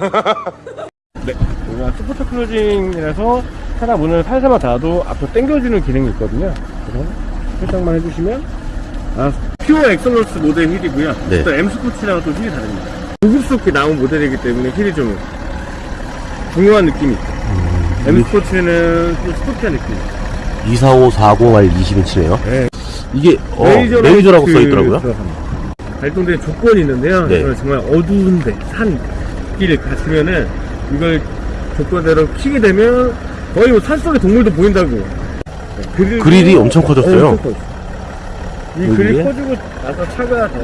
네, 우리가 soft closing이라서 차량 문을 살살만 닫아도 앞으로 당겨주는 기능이 있거든요. 그래서 설정만 해주시면 아, Pure Excellence 모델 휠이고요. 네. 또 M 스포츠랑 또 휠이 다릅니다. 고급스럽게 나온 모델이기 때문에 휠이 좀 중요한 느낌이 있어요. 음. M 스포츠는 좀 스포티한 느낌. 24540R 20인치네요. 네. 이게 어, 레이저로 레이저라고 그 써있더라고요. 발동되는 조건이 있는데요. 네. 정말 어두운데 산 길을 가시면은 이걸 조건대로 키게 되면 거의 뭐 산속의 동물도 보인다고. 네, 그리고- 그릴이 엄청 커졌어요. 엄청. 이? 그릴 커지고 나서 차가 더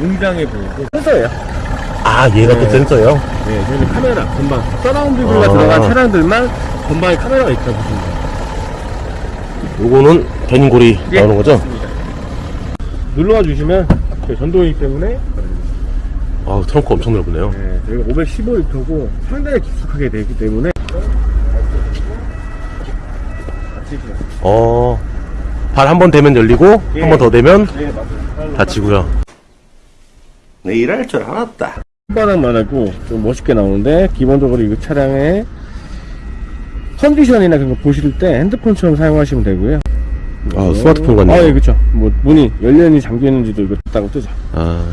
웅장해 보이고 센서예요. 아, 얘가 또 네. 센서예요? 네, 저희는 카메라 건방 서라운드가 아. 들어간 차량들만 건방에 카메라가 있다 보시면 돼요. 요거는 견인골이 예, 나오는 거죠? 맞습니다. 눌러와 주시면 전동이기 때문에 아, 트렁크 엄청 넓네요. 네, 저희가 515리터고 상당히 깊숙하게 되기 때문에 어, 발 한 번 대면 열리고, 예. 한번 더 대면 네, 맞아요. 닫히고요. 내 일할 줄 알았다. 손바닥만 하고 좀 멋있게 나오는데 기본적으로 이 차량의 컨디션이나 그런 거 보실 때 핸드폰처럼 사용하시면 되고요. 아, 스마트폰 같네요. 아, 예, 그쵸. 뭐, 문이 열렸는지 잠겨있는지도 이거 딱 뜨죠. 아,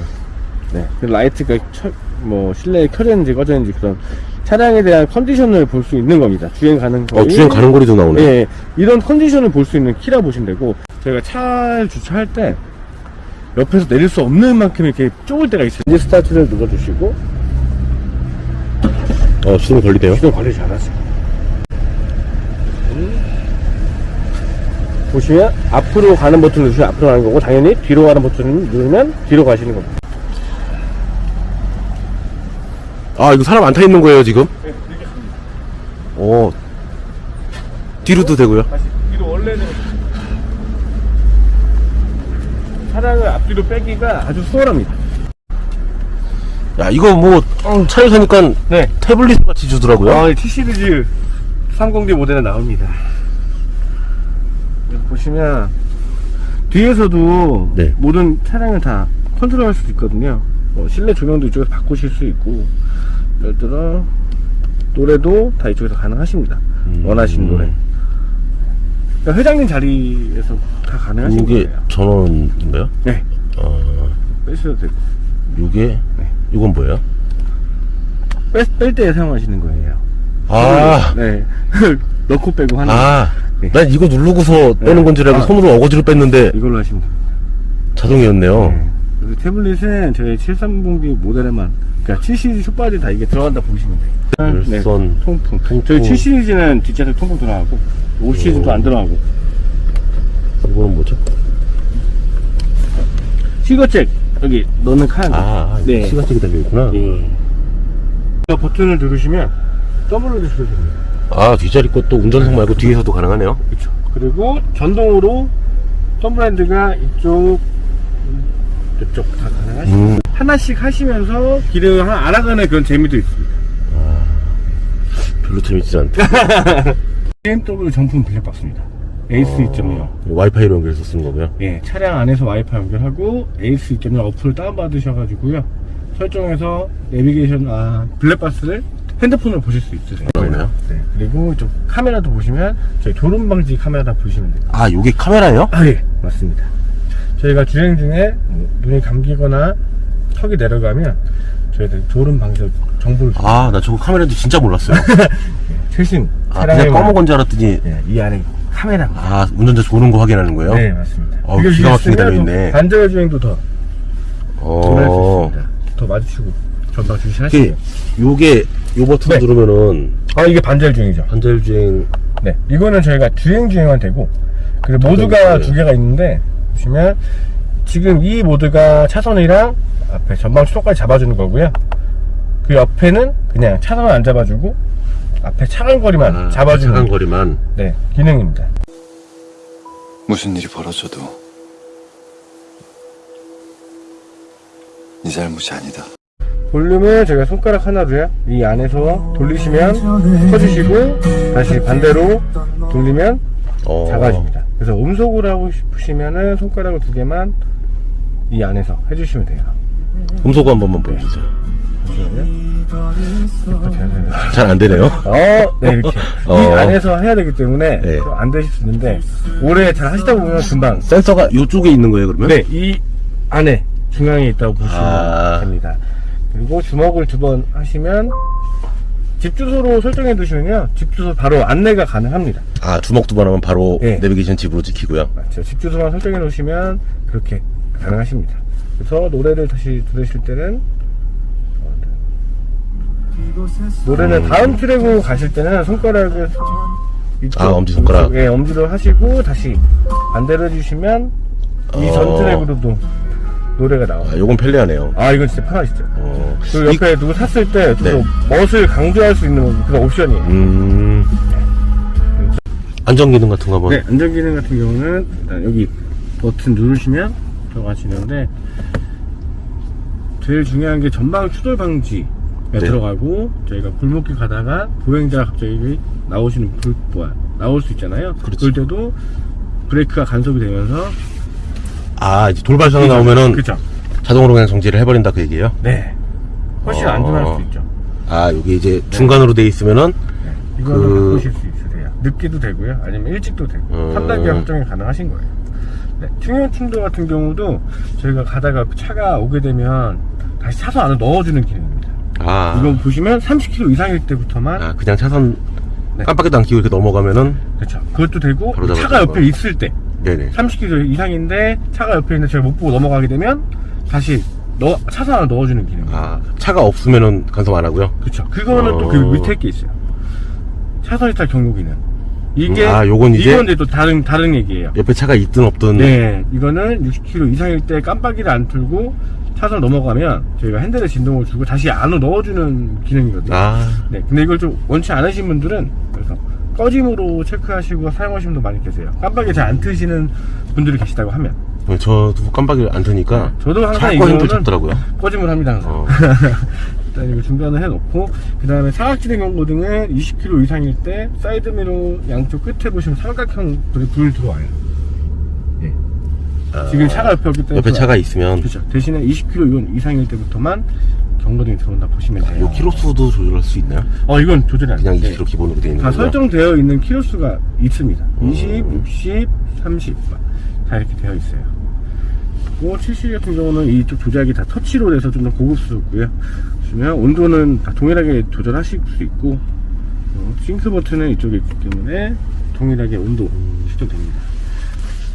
네. 그 라이트가 켜, 뭐, 실내에 켜져 있는지 꺼져 있는지 그런 차량에 대한 컨디션을 볼 수 있는 겁니다. 주행 가능 어, 주행 가는 거리도 나오네. 예, 예. 이런 컨디션을 볼 수 있는 키라 보시면 되고, 저희가 차를 주차할 때, 옆에서 내릴 수 없는 만큼 이렇게 좁을 때가 있어요. 이제 스타트를 눌러주시고, 어, 시동 걸리네요. 시동 관리 잘하세요. 음. 보시면, 앞으로 가는 버튼 누르시면 앞으로 가는 거고, 당연히 뒤로 가는 버튼 누르면 뒤로 가시는 겁니다. 아, 이거 사람 안 타 있는 거예요, 지금? 어, 뒤로도 되고요. 다시 뒤로 원래는 차량을 앞뒤로 빼기가 아주 수월합니다. 야, 이거 뭐, 음, 차에 사니까 네. 태블릿 같이 주더라고요. 아, 이 T 시리즈 30D 모델에 나옵니다. 보시면 뒤에서도 네. 모든 차량을 다 컨트롤할 수 있거든요. 뭐 실내 조명도 이쪽에서 바꾸실 수 있고, 예를 들어 노래도 다 이쪽에서 가능하십니다. 음. 원하시는 노래. 그러니까 회장님 자리에서 다 가능하신 이게 거예요. 전원인가요? 네, 어, 빼셔도 되고. 요게, 네. 이건 뭐예요? 뺄, 뺄 때 사용하시는 거예요. 아, 네. 넣고 빼고 하는 아, 네. 난 이거 누르고서 빼는 건줄 알고 아. 손으로 어거지로 뺐는데 이걸로 하시면 됩니다. 자동이었네요. 네. 그래서 태블릿은 저희 730D 모델에만 그러니까 7시리즈 숏바디 다 이게 들어간다 보시면 돼요. 네. 열선, 통풍. 통풍. 저희 7시리즈는 뒷좌석 통풍 들어가고 5시리즈도 안 들어가고 이거는 뭐죠? 시거잭 여기 넣는 칸. 아, 네. 시가잭이 달려있구나. 예. 저 버튼을 누르시면 더블로 주시면 됩니다. 아, 뒷자리 것도 운전석 말고 뒤에서도 가능하네요. 그렇죠. 그리고 전동으로 선블라인드가 이쪽 이쪽 다 가능하시고 음, 하나씩 하시면서 기능을 하나 알아가는 그런 재미도 있습니다. 별로 재밌지 않다. BMW 정품 블랙박스입니다. 에이스 2.0. 와이파이로 연결해서 쓰는 거고요. 예, 차량 안에서 와이파이 연결하고 에이스 2.0 어플을 다운받으셔가지고요. 설정해서 내비게이션, 아, 블랙박스를 핸드폰으로 보실 수 있으세요. 그러네요. 네. 그리고 좀 카메라도 보시면 저희 졸음 방지 카메라 보시면 돼요. 아, 요게 카메라예요? 아, 예, 맞습니다. 저희가 주행 중에 뭐 눈이 감기거나 턱이 내려가면 저희들 졸음 방지 정보를. 아, 나 저거 카메라인지 진짜 몰랐어요. 최신 아, 그냥 검은 건줄 알았더니, 예, 이 안에 카메라입니다. 아, 운전자 조는 거 확인하는 거예요? 네, 맞습니다. 어, 기가 막히게 달려있네. 반절 주행도 더 어. 더 마주치고 전방 주시하시고. 요게, 요 버튼 네. 누르면은, 아 이게 반절 주행이죠. 반절 주행, 네, 이거는 저희가 주행 주행만 되고 그리고 모드가 네. 두 개가 있는데 보시면 지금 이 모드가 차선이랑 앞에 전방 추돌까지 잡아주는 거고요. 그 옆에는 그냥 차선을 안 잡아주고 앞에 차간 거리만 아, 잡아주는 차간 거리만. 네 기능입니다. 무슨 일이 벌어져도 네 잘못이 아니다. 볼륨을 저희가 손가락 하나로요 이 안에서 돌리시면 커지시고 다시 반대로 돌리면 어. 작아집니다. 그래서 음속으로 하고 싶으시면은 손가락을 두 개만 이 안에서 해주시면 돼요. 음소거 한 번만 보여주세요. 잘 안 되네요. 어, 네, 이렇게. 어. 이 안에서 해야 되기 때문에 네. 좀안 되실 수 있는데, 오래 잘 하시다 보면 금방. 센서가 이쪽에 있는 거예요, 그러면? 네, 이 안에 중앙에 있다고 보시면 아. 됩니다. 그리고 주먹을 두 번 하시면, 집 주소로 설정해 두시면요, 집 주소 바로 안내가 가능합니다. 아, 주먹 두 번 하면 바로 네. 내비게이션 집으로 찍히고요. 맞죠. 집 주소만 설정해 놓으시면 그렇게 가능하십니다. 그래서 노래를 다시 들으실 때는 노래는 다음 트랙으로 가실 때는 손가락을 이쪽, 아, 엄지손가락. 예, 엄지로 하시고 다시 반대로 해주시면 이전 어. 트랙으로도 노래가 나와요. 아, 요건 편리하네요. 아 이건 진짜 편하시죠. 어. 그리고 옆에 누구 탔을 때또 네. 멋을 강조할 수 있는 그런 옵션이에요. 음. 안전 기능 같은 거 한번. 네, 안전기능 같은 경우는 일단 여기 버튼 누르시면 들어가시는데 제일 중요한 게 전방 추돌 방지가 네. 들어가고 저희가 골목길 가다가 보행자가 갑자기 나오시는 불, 뭐야 나올 수 있잖아요. 그 그렇죠. 럴 때도 브레이크가 간섭이 되면서 아, 이제 돌발상이 나오면은 그죠? 자동으로 그냥 정지를 해버린다 그 얘기예요? 네, 훨씬 어. 안전할 수 있죠. 아, 여기 이제 중간으로 돼 있으면은 이거는 그- 바꾸실 수 있으세요. 늦게도 되고요. 아니면 일찍도 되고. 음. 3단계 확정이 가능하신 거예요. 네, 충격 충돌 같은 경우도 저희가 가다가 차가 오게 되면 다시 차선 안에 넣어주는 기능입니다. 아, 이거 보시면 30km 이상일 때부터만 아 그냥 차선 네. 깜빡이도 안 켜고 이렇게 넘어가면은 그렇죠. 그것도 되고 차가 옆에 거. 있을 때 네네. 30km 이상인데 차가 옆에 있는데 제가 못 보고 넘어가게 되면 다시 넣, 차선 안에 넣어주는 기능. 아 차가 없으면은 간섭 안 하고요. 그렇죠. 그거는 또그 어. 밑에 게 있어요. 차선 이탈 경고 기능. 이게 음, 아, 요건 이제- 이건 이제 또 다른 다른 얘기예요. 옆에 차가 있든 없든 네, 이거는 60km 이상일 때 깜빡이를 안 틀고 차선 넘어가면 저희가 핸들에 진동을 주고 다시 안으로 넣어주는 기능이거든요. 아 네, 근데 이걸 좀 원치 않으신 분들은 그래서 꺼짐으로 체크하시고 사용하시는 분도 많이 계세요. 깜빡이 잘 안 트시는 분들이 계시다고 하면 저도 깜빡이를 안 트니까 저도 항상 이거는 잡더라고요. 꺼짐을 합니다. 항상. 어. 일단 이거 중간에 해놓고 그 다음에 사각지대 경고등은 20km 이상일 때 사이드미러 양쪽 끝에 보시면 삼각형 불이 불 들어와요. 예. 지금 차가 옆에 없기 때문에 옆에 차가 있으면 그렇죠. 대신에 20km 이상일 때부터만 경고등이 들어온다 보시면 돼요. 요 키로수도 조절할 수 있나요? 어 이건 조절이 안 그냥 돼요. 20km 기본으로 되어 있는 다 거고요. 설정되어 있는 키로수가 있습니다. 음. 20, 60, 30. 다 이렇게 되어 있어요. 그리고 70 같은 경우는 이쪽 조작이 다 터치로 돼서 좀 더 고급스럽고요. 보시면 온도는 다 동일하게 조절하실 수 있고, 어, 싱크 버튼은 이쪽에 있기 때문에 동일하게 온도 실정됩니다.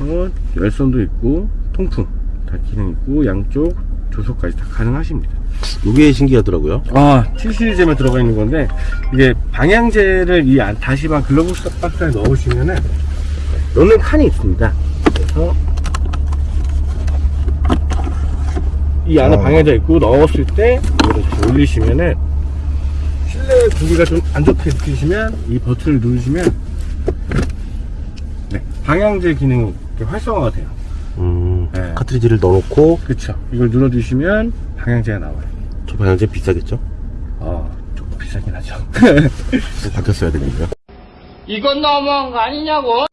어, 열선도 있고, 통풍 다 기능 있고, 양쪽 조소까지 다 가능하십니다. 요게 신기하더라고요. 아, 7시리즈에 들어가 있는 건데, 이게 방향제를 이 안- 다시마 글러브 박스에 넣으시면은, 넣는 칸이 있습니다. 그래서, 이 안에 어. 방향제 있고, 넣었을 때, 다시 올리시면은, 실내 구기가 좀 안 좋게 느끼시면, 이 버튼을 누르시면, 네, 방향제 기능이 이렇게 활성화가 돼요. 음, 네. 카트리지를 넣어놓고 그쵸. 이걸 눌러주시면, 방향제가 나와요. 저 방향제 비싸겠죠? 어, 조금 비싸긴 하죠. 바뀌었어야 되니까. 이건 너무한 거 아니냐고?